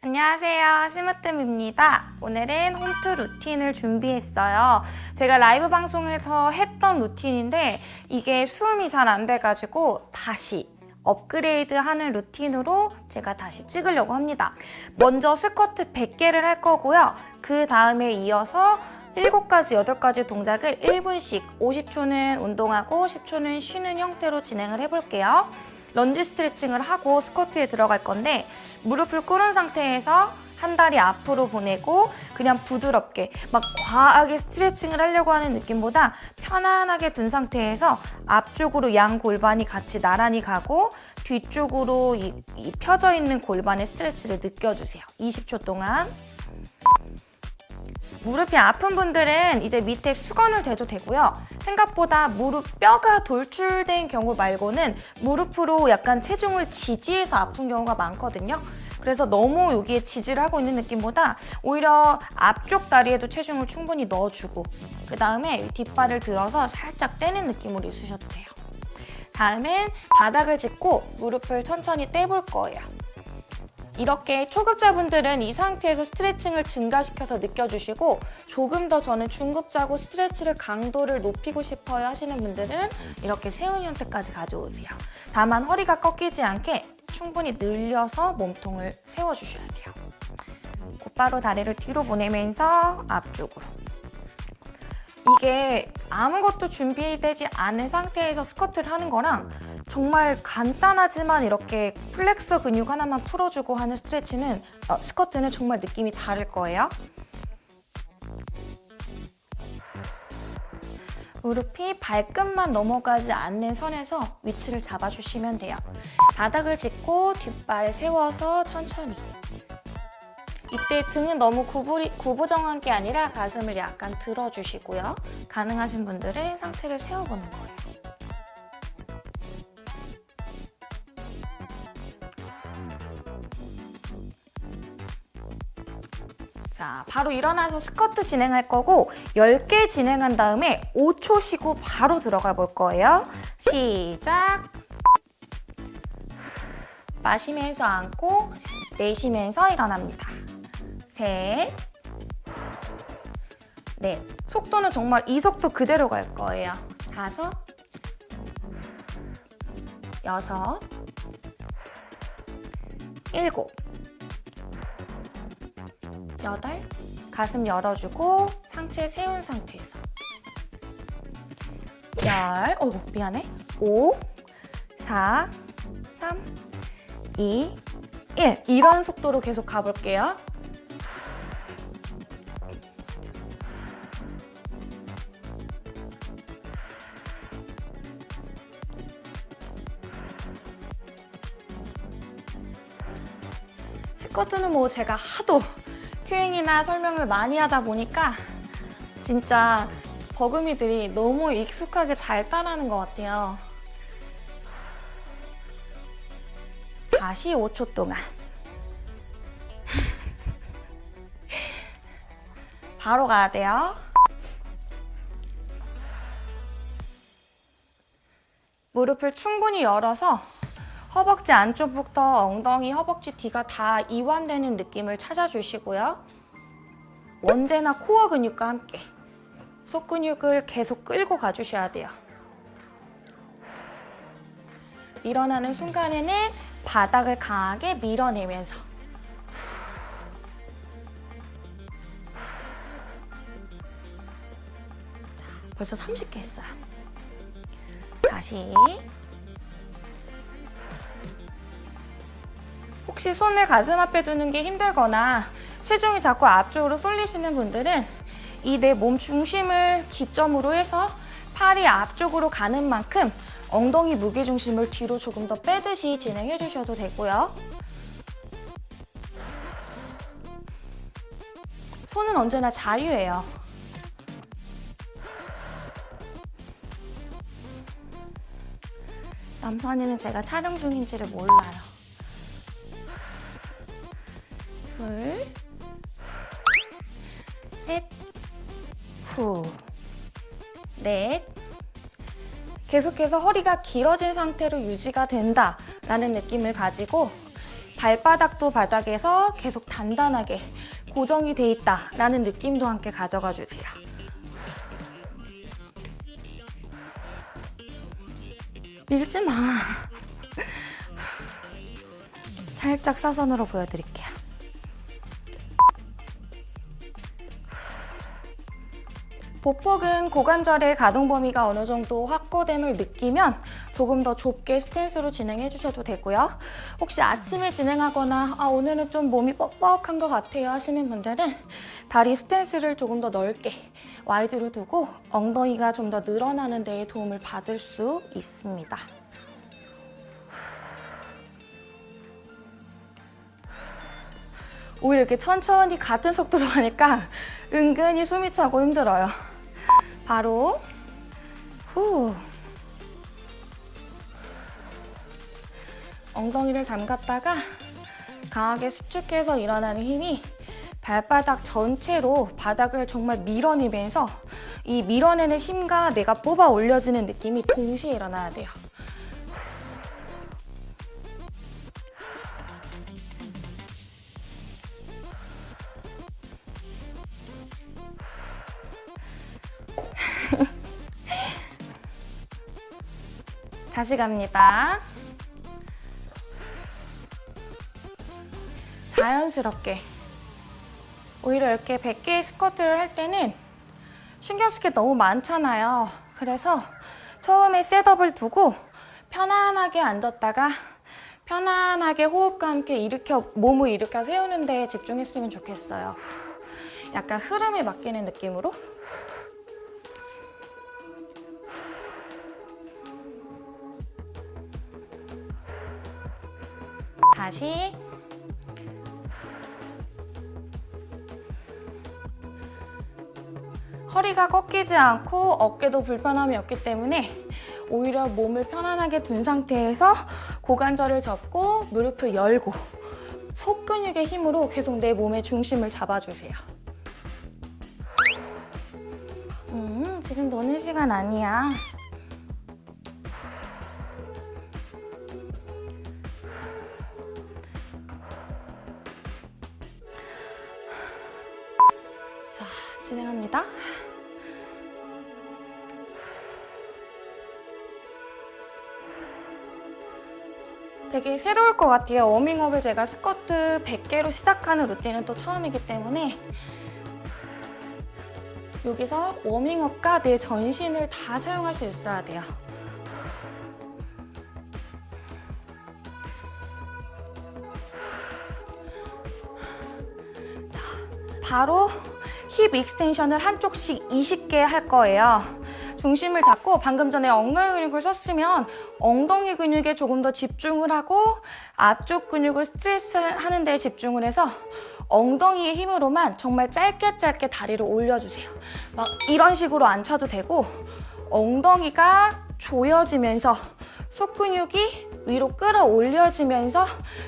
안녕하세요. 심으뜸입니다. 오늘은 홈트 루틴을 준비했어요. 제가 라이브 방송에서 했던 루틴인데 이게 수음이 잘 안 돼가지고 다시 업그레이드 하는 루틴으로 제가 다시 찍으려고 합니다. 먼저 스쿼트 100개를 할 거고요. 그 다음에 이어서 7가지, 8가지 동작을 1분씩 50초는 운동하고 10초는 쉬는 형태로 진행을 해볼게요 런지 스트레칭을 하고 스쿼트에 들어갈 건데 무릎을 꿇은 상태에서 한 다리 앞으로 보내고 그냥 부드럽게 막 과하게 스트레칭을 하려고 하는 느낌보다 편안하게 든 상태에서 앞쪽으로 양 골반이 같이 나란히 가고 뒤쪽으로 이, 이 펴져 있는 골반의 스트레치를 느껴주세요. 20초 동안. 무릎이 아픈 분들은 이제 밑에 수건을 대도 되고요. 생각보다 무릎 뼈가 돌출된 경우 말고는 무릎으로 약간 체중을 지지해서 아픈 경우가 많거든요. 그래서 너무 여기에 지지를 하고 있는 느낌보다 오히려 앞쪽 다리에도 체중을 충분히 넣어주고 그 다음에 뒷발을 들어서 살짝 떼는 느낌으로 있으셔도 돼요. 다음엔 바닥을 짚고 무릎을 천천히 떼볼 거예요. 이렇게 초급자분들은 이 상태에서 스트레칭을 증가시켜서 느껴주시고 조금 더 저는 중급자고 스트레치를 강도를 높이고 싶어요 하시는 분들은 이렇게 세운 형태까지 가져오세요. 다만 허리가 꺾이지 않게 충분히 늘려서 몸통을 세워주셔야 돼요. 곧바로 다리를 뒤로 보내면서 앞쪽으로 이게 아무것도 준비되지 않은 상태에서 스쿼트를 하는 거랑 정말 간단하지만 이렇게 플렉서 근육 하나만 풀어주고 하는 스트레치는 어, 스쿼트는 정말 느낌이 다를 거예요. 무릎이 발끝만 넘어가지 않는 선에서 위치를 잡아주시면 돼요. 바닥을 짚고 뒷발 세워서 천천히 이때 등은 너무 구부리, 구부정한 게 아니라 가슴을 약간 들어주시고요. 가능하신 분들은 상체를 세워보는 거예요. 바로 일어나서 스쿼트 진행할 거고 10개 진행한 다음에 5초 쉬고 바로 들어가 볼 거예요. 시작! 마시면서 앉고 내쉬면서 일어납니다. 셋, 넷. 속도는 정말 이 속도 그대로 갈 거예요. 다섯, 여섯, 일곱, 여덟, 가슴 열어주고 상체 세운 상태에서 열, 어 미안해. 오, 사, 삼, 이, 일. 이런 속도로 계속 가볼게요. 스쿼트는 뭐 제가 하도 큐잉이나 설명을 많이 하다 보니까 진짜 버금이들이 너무 익숙하게 잘 따라하는 것 같아요. 다시 5초 동안 바로 가야 돼요. 무릎을 충분히 열어서 허벅지 안쪽부터 엉덩이, 허벅지 뒤가 다 이완되는 느낌을 찾아주시고요. 언제나 코어 근육과 함께 속 근육을 계속 끌고 가주셔야 돼요. 일어나는 순간에는 바닥을 강하게 밀어내면서 자, 벌써 30개 했어요. 다시 혹시 손을 가슴 앞에 두는 게 힘들거나 체중이 자꾸 앞쪽으로 쏠리시는 분들은 이 내 몸 중심을 기점으로 해서 팔이 앞쪽으로 가는 만큼 엉덩이 무게중심을 뒤로 조금 더 빼듯이 진행해 주셔도 되고요. 손은 언제나 자유예요. 남선이는 제가 촬영 중인지를 몰라요. 둘, 셋, 후, 넷. 계속해서 허리가 길어진 상태로 유지가 된다라는 느낌을 가지고 발바닥도 바닥에서 계속 단단하게 고정이 돼 있다라는 느낌도 함께 가져가 주세요. 밀지 마. 살짝 사선으로 보여드릴게요. 보폭은 고관절의 가동 범위가 어느 정도 확보됨을 느끼면 조금 더 좁게 스탠스로 진행해 주셔도 되고요. 혹시 아침에 진행하거나 아, 오늘은 좀 몸이 뻑뻑한 것 같아요 하시는 분들은 다리 스탠스를 조금 더 넓게 와이드로 두고 엉덩이가 좀 더 늘어나는 데에 도움을 받을 수 있습니다. 오히려 이렇게 천천히 같은 속도로 하니까 은근히 숨이 차고 힘들어요. 바로 후 엉덩이를 담갔다가 강하게 수축해서 일어나는 힘이 발바닥 전체로 바닥을 정말 밀어내면서 이 밀어내는 힘과 내가 뽑아 올려지는 느낌이 동시에 일어나야 돼요. 다시 갑니다. 자연스럽게 오히려 이렇게 100개의 스쿼트를 할 때는 신경 쓸 게 너무 많잖아요. 그래서 처음에 셋업을 두고 편안하게 앉았다가 편안하게 호흡과 함께 일으켜 몸을 일으켜 세우는 데 집중했으면 좋겠어요. 약간 흐름에 맡기는 느낌으로 다시 허리가 꺾이지 않고 어깨도 불편함이 없기 때문에 오히려 몸을 편안하게 둔 상태에서 고관절을 접고 무릎을 열고 속근육의 힘으로 계속 내 몸의 중심을 잡아주세요. 음, 지금 노는 시간 아니야. 되게 새로울 것 같아요. 워밍업을 제가 스쿼트 100개로 시작하는 루틴은 또 처음이기 때문에 여기서 워밍업과 내 전신을 다 사용할 수 있어야 돼요. 자, 바로 hip extension을 한쪽씩 20개 할 거예요. 중심을 잡고 방금 전에 엉덩이 근육을 썼으면 엉덩이 근육에 조금 더 집중을 하고 앞쪽 근육을 스트레스 하는 데 집중을 해서 엉덩이의 힘으로만 정말 짧게 짧게 다리를 올려주세요. 막 이런 식으로 안 쳐도 되고 엉덩이가 조여지면서 속근육이 위로 끌어올려지면서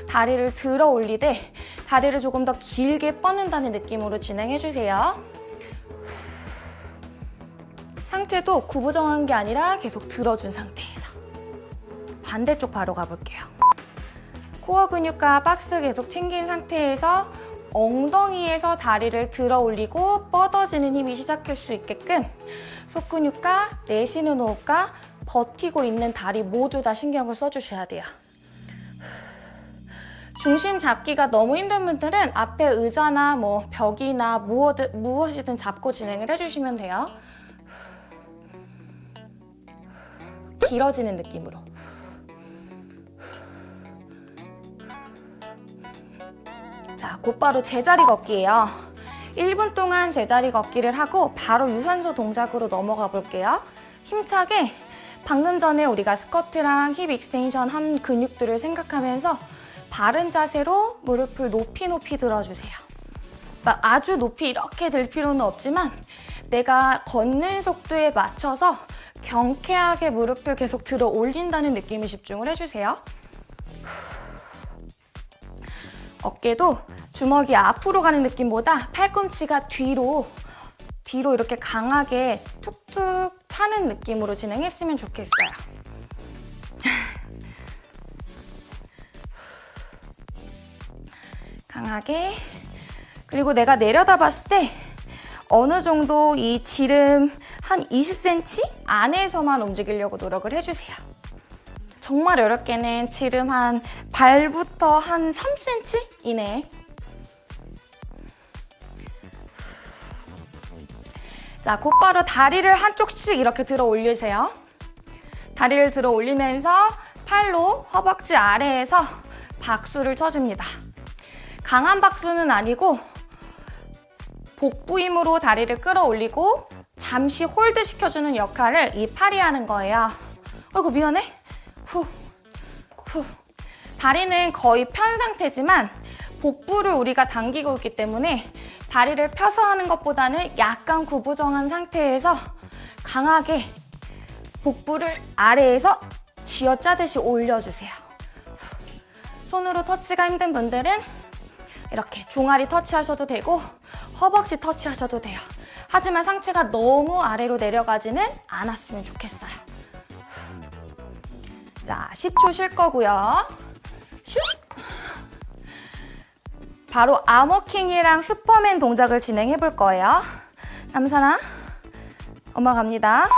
다리를 들어 올리되 다리를 조금 더 길게 뻗는다는 느낌으로 진행해주세요. 상체도 구부 정한 게 아니라 계속 들어준 상태에서 반대쪽 바로 가볼게요. 코어 근육과 박스 계속 챙긴 상태에서 엉덩이에서 다리를 들어 올리고 뻗어지는 힘이 시작할 수 있게끔 속근육과 내쉬는 호흡과 버티고 있는 다리 모두 다 신경을 써주셔야 돼요. 중심 잡기가 너무 힘든 분들은 앞에 의자나 뭐 벽이나 무엇이든 잡고 진행을 해주시면 돼요. 길어지는 느낌으로. 자, 곧바로 제자리 걷기예요. 1분 동안 제자리 걷기를 하고 바로 유산소 동작으로 넘어가 볼게요. 힘차게 방금 전에 우리가 스쿼트랑 hip extension 한 근육들을 생각하면서 바른 자세로 무릎을 높이 높이 들어주세요. 막 아주 높이 이렇게 들 필요는 없지만 내가 걷는 속도에 맞춰서 경쾌하게 무릎을 계속 들어 올린다는 느낌에 집중을 해주세요. 어깨도 주먹이 앞으로 가는 느낌보다 팔꿈치가 뒤로 뒤로 이렇게 강하게 툭툭 차는 느낌으로 진행했으면 좋겠어요. 강하게. 그리고 내가 내려다 봤을 때 어느 정도 이 지름 한 20cm 안에서만 움직이려고 노력을 해주세요. 정말 어렵게는 지름 한 발부터 한 3cm 이내. 자, 곧바로 다리를 한쪽씩 이렇게 들어 올리세요. 다리를 들어 올리면서 팔로 허벅지 아래에서 박수를 쳐줍니다. 강한 박수는 아니고 복부 힘으로 다리를 끌어올리고 잠시 hold 시켜주는 역할을 이 팔이 하는 거예요. 아이고 미안해. 후, 후. 다리는 거의 편 상태지만 복부를 우리가 당기고 있기 때문에 다리를 펴서 하는 것보다는 약간 구부정한 상태에서 강하게 복부를 아래에서 쥐어짜듯이 올려주세요. 손으로 터치가 힘든 분들은 이렇게 종아리 터치하셔도 되고 허벅지 터치하셔도 돼요. 하지만 상체가 너무 아래로 내려가지는 않았으면 좋겠어요. 자, 10초 쉴 거고요. 슛! 바로 암워킹이랑 슈퍼맨 동작을 진행해 볼 거예요. 남산아, 엄마 갑니다.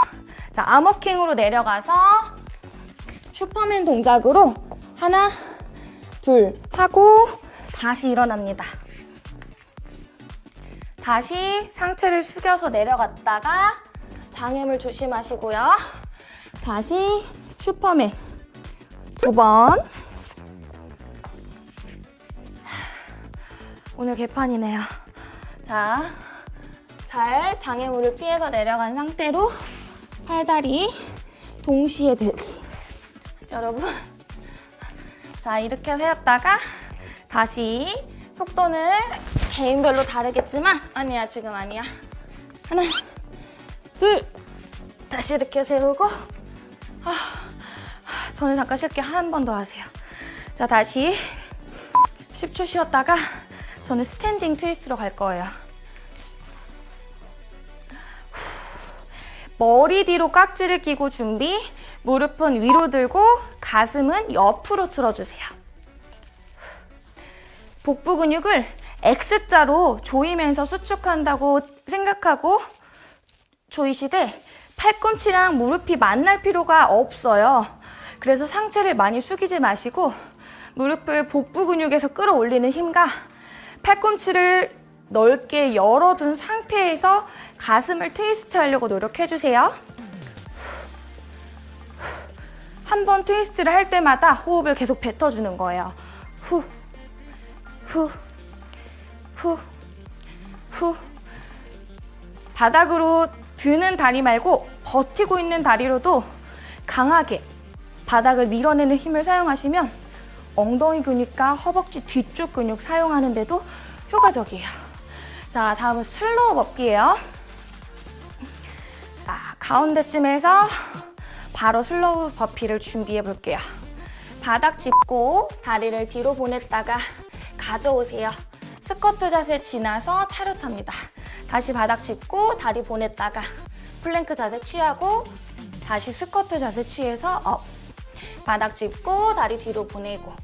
자, 암워킹으로 내려가서 슈퍼맨 동작으로 하나, 둘 하고 다시 일어납니다. 다시 상체를 숙여서 내려갔다가 장염을 조심하시고요. 다시 슈퍼맨 두 번. 오늘 개판이네요. 자, 잘 장애물을 피해서 내려간 상태로 팔다리 동시에 들기. 자, 여러분. 자, 이렇게 세웠다가 다시 속도는 개인별로 다르겠지만 아니야, 지금 아니야. 하나, 둘, 다시 이렇게 세우고 아, 저는 잠깐 쉴게 한 번 더 하세요. 자, 다시 10초 쉬었다가 저는 스탠딩 트위스트로 갈 거예요. 머리 뒤로 깍지를 끼고 준비, 무릎은 위로 들고 가슴은 옆으로 틀어주세요. 복부 근육을 X자로 조이면서 수축한다고 생각하고 조이시되 팔꿈치랑 무릎이 만날 필요가 없어요. 그래서 상체를 많이 숙이지 마시고 무릎을 복부 근육에서 끌어올리는 힘과 팔꿈치를 넓게 열어둔 상태에서 가슴을 트위스트 하려고 노력해주세요. 한 번 트위스트를 할 때마다 호흡을 계속 뱉어주는 거예요. 후, 후, 후, 후. 바닥으로 드는 다리 말고 버티고 있는 다리로도 강하게 바닥을 밀어내는 힘을 사용하시면 엉덩이 근육과 허벅지 뒤쪽 근육 사용하는데도 효과적이에요. 자, 다음은 슬로우 먹기예요. 자, 가운데쯤에서 바로 slow burpee를 준비해 볼게요. 바닥 짚고 다리를 뒤로 보냈다가 가져오세요. 스쿼트 자세 지나서 차렷합니다. 다시 바닥 짚고 다리 보냈다가 플랭크 자세 취하고 다시 스쿼트 자세 취해서 up. 바닥 짚고 다리 뒤로 보내고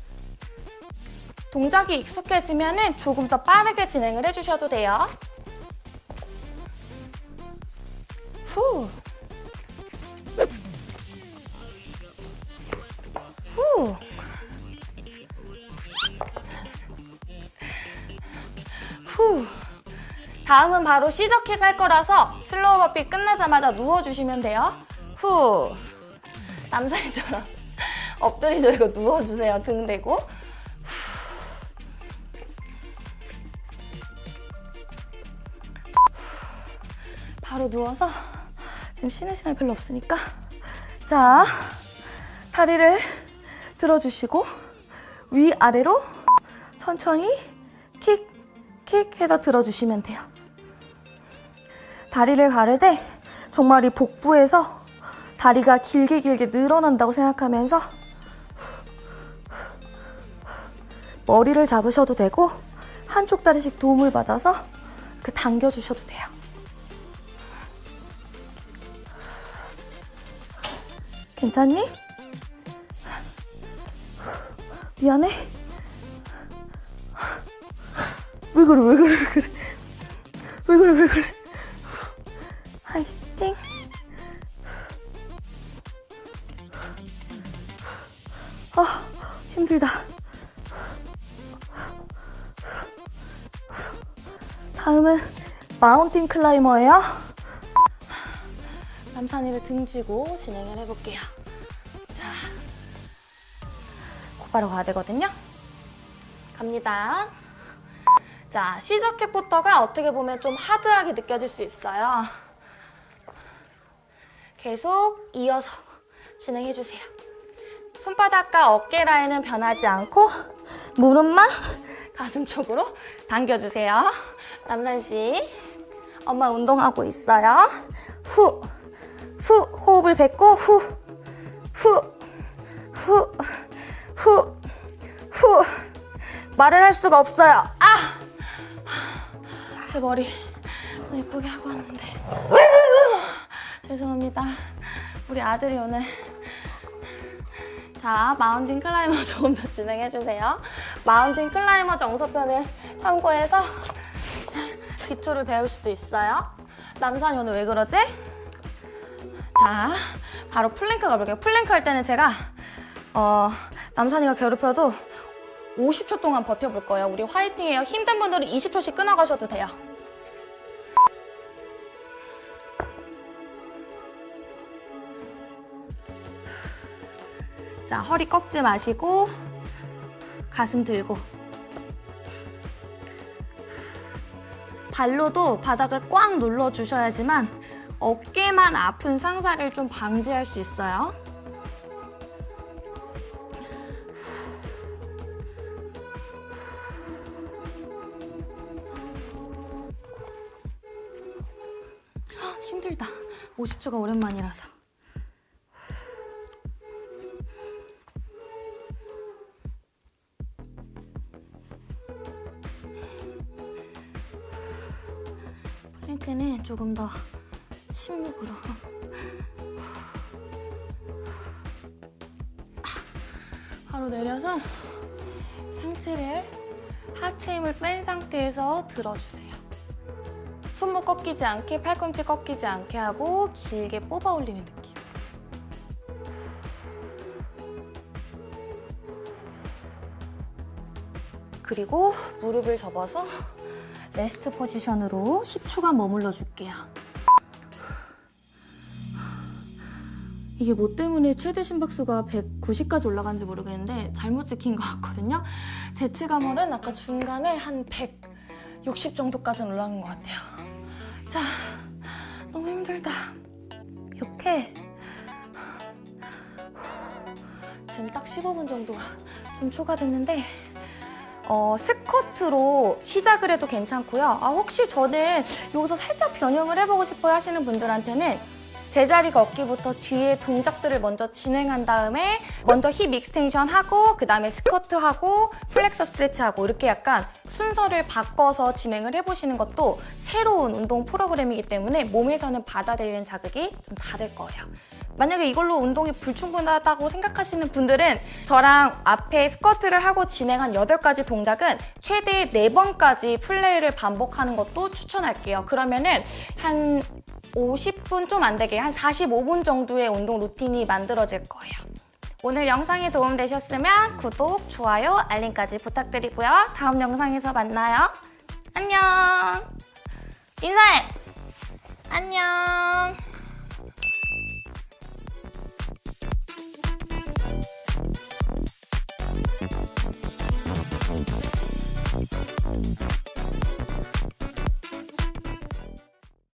동작이 익숙해지면 조금 더 빠르게 진행을 해주셔도 돼요. 후. 후. 후. 다음은 바로 시저킥 할 거라서 슬로우 버피 끝나자마자 누워주시면 돼요. 후. 남자애처럼 엎드리죠. 이거 누워주세요. 등 대고. 바로 누워서 지금 쉬는 시간이 별로 없으니까 자 다리를 들어주시고 위아래로 천천히 킥, 킥 해서 들어주시면 돼요. 다리를 가르되 정말 이 복부에서 다리가 길게 길게 늘어난다고 생각하면서 머리를 잡으셔도 되고 한쪽 다리씩 도움을 받아서 그 당겨주셔도 돼요. 괜찮니? 왜 그래 왜 그래 왜 그래 왜 그래 왜 그래 화이팅! 아 힘들다. 다음은 마운틴 클라이머예요. 남산이를 등지고 진행을 해볼게요. 자 곧바로 가야 되거든요. 갑니다. 자, 시저캣부터가 어떻게 보면 좀 하드하게 느껴질 수 있어요. 계속 이어서 진행해주세요. 손바닥과 어깨 라인은 변하지 않고 무릎만 가슴 쪽으로 당겨주세요. 남산 씨, 엄마 운동하고 있어요. 후, 후, 호흡을 뱉고 후, 후, 후, 후, 후. 말을 할 수가 없어요. 아! 제 머리 예쁘게 하고 왔는데 죄송합니다 우리 아들이 오늘 자 mountain climber 조금 더 진행해주세요 mountain climber 정석편을 참고해서 기초를 배울 수도 있어요 남산이 오늘 왜 그러지? 자 바로 플랭크 가볼게요 플랭크 할 때는 제가 어, 남산이가 괴롭혀도 50초 동안 버텨볼 거예요. 우리 화이팅해요. 힘든 분들은 20초씩 끊어가셔도 돼요. 자, 허리 꺾지 마시고 가슴 들고 발로도 바닥을 꽉 눌러주셔야지만 어깨만 아픈 상사를 좀 방지할 수 있어요. 힘들다. 50초가 오랜만이라서. 조금 더 침묵으로. 바로 내려서 상체를 하체 힘을 뺀 상태에서 들어주세요. 손목 꺾이지 않게 팔꿈치 꺾이지 않게 하고 길게 뽑아 올리는 느낌. 그리고 무릎을 접어서 rest position으로 10초간 머물러 줄게요. 이게 뭐 때문에 최대 심박수가 190까지 올라간지 모르겠는데 잘못 찍힌 것 같거든요. 제 체감으로는 아까 중간에 한 160 정도까지는 올라간 것 같아요. 자, 너무 힘들다. 이렇게 지금 딱 15분 정도가 좀 초과됐는데 어, 스쿼트로 시작을 해도 괜찮고요. 아, 혹시 저는 여기서 살짝 변형을 해보고 싶어요 하시는 분들한테는 제자리 걷기부터 뒤에 동작들을 먼저 진행한 다음에 먼저 hip extension 하고 그 다음에 스쿼트 하고 flexor stretch 하고 이렇게 약간 순서를 바꿔서 진행을 해보시는 것도 새로운 운동 프로그램이기 때문에 몸에서는 받아들이는 자극이 좀 다를 거예요. 만약에 이걸로 운동이 불충분하다고 생각하시는 분들은 저랑 앞에 스쿼트를 하고 진행한 8가지 동작은 최대 4번까지 플레이를 반복하는 것도 추천할게요. 그러면은 한 50분 좀 안 되게 한 45분 정도의 운동 루틴이 만들어질 거예요. 오늘 영상이 도움되셨으면 구독, 좋아요, 알림까지 부탁드리고요. 다음 영상에서 만나요. 안녕! 인사해! 안녕!